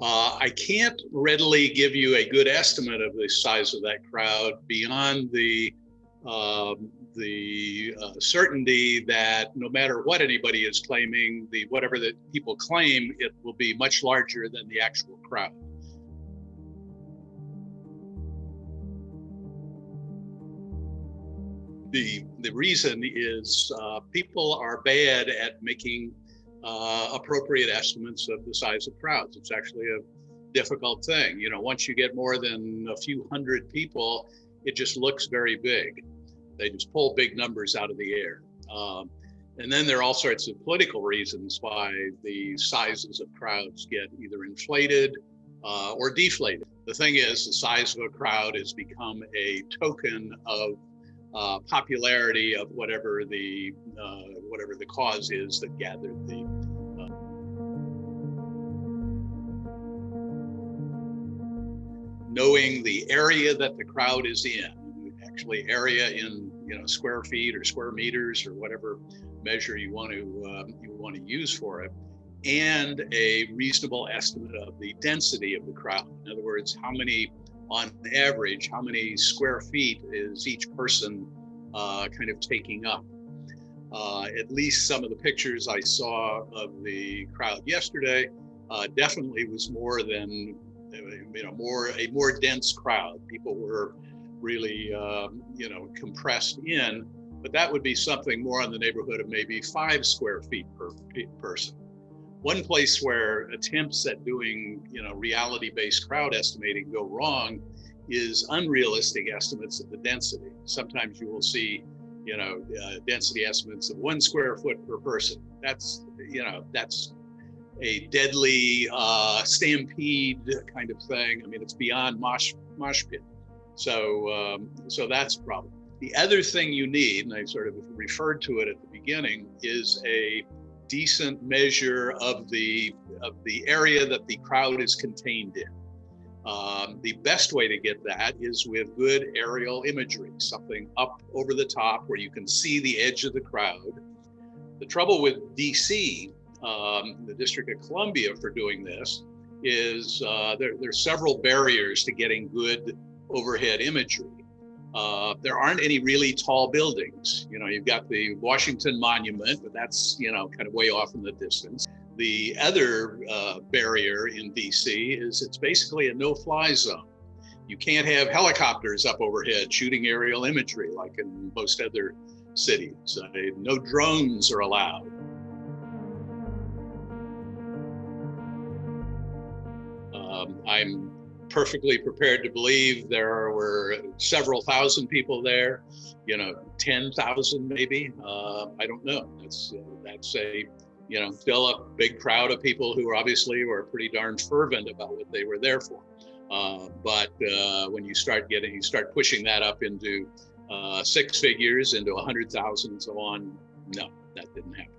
Uh, I can't readily give you a good estimate of the size of that crowd beyond the um, the uh, certainty that no matter what anybody is claiming, the whatever that people claim, it will be much larger than the actual crowd. The, the reason is uh, people are bad at making uh, appropriate estimates of the size of crowds. It's actually a difficult thing. You know, once you get more than a few hundred people, it just looks very big. They just pull big numbers out of the air. Um, and then there are all sorts of political reasons why the sizes of crowds get either inflated uh, or deflated. The thing is, the size of a crowd has become a token of uh, popularity of whatever the uh, whatever the cause is that gathered the. Uh, knowing the area that the crowd is in, actually area in you know square feet or square meters or whatever measure you want to um, you want to use for it, and a reasonable estimate of the density of the crowd. In other words, how many on average, how many square feet is each person uh, kind of taking up? Uh, at least some of the pictures I saw of the crowd yesterday uh, definitely was more than you know more a more dense crowd. People were really um, you know compressed in, but that would be something more in the neighborhood of maybe five square feet per person. One place where attempts at doing you know reality-based crowd estimating go wrong is unrealistic estimates of the density. Sometimes you will see you know, uh, density estimates of one square foot per person. That's, you know, that's a deadly uh, stampede kind of thing. I mean, it's beyond mosh, mosh pit. So, um, so that's a problem. The other thing you need, and I sort of referred to it at the beginning, is a decent measure of the of the area that the crowd is contained in. Um, the best way to get that is with good aerial imagery, something up over the top where you can see the edge of the crowd. The trouble with DC, um, the District of Columbia for doing this, is uh, there, there's several barriers to getting good overhead imagery. Uh, there aren't any really tall buildings. You know, you've got the Washington Monument, but that's, you know, kind of way off in the distance. The other uh, barrier in DC is it's basically a no-fly zone. You can't have helicopters up overhead shooting aerial imagery like in most other cities. Uh, no drones are allowed. Um, I'm perfectly prepared to believe there were several thousand people there, you know, 10,000 maybe. Uh, I don't know. That's, uh, that's a you know, still a big crowd of people who obviously were pretty darn fervent about what they were there for. Uh, but uh, when you start getting, you start pushing that up into uh, six figures, into a hundred thousand and so on, no, that didn't happen.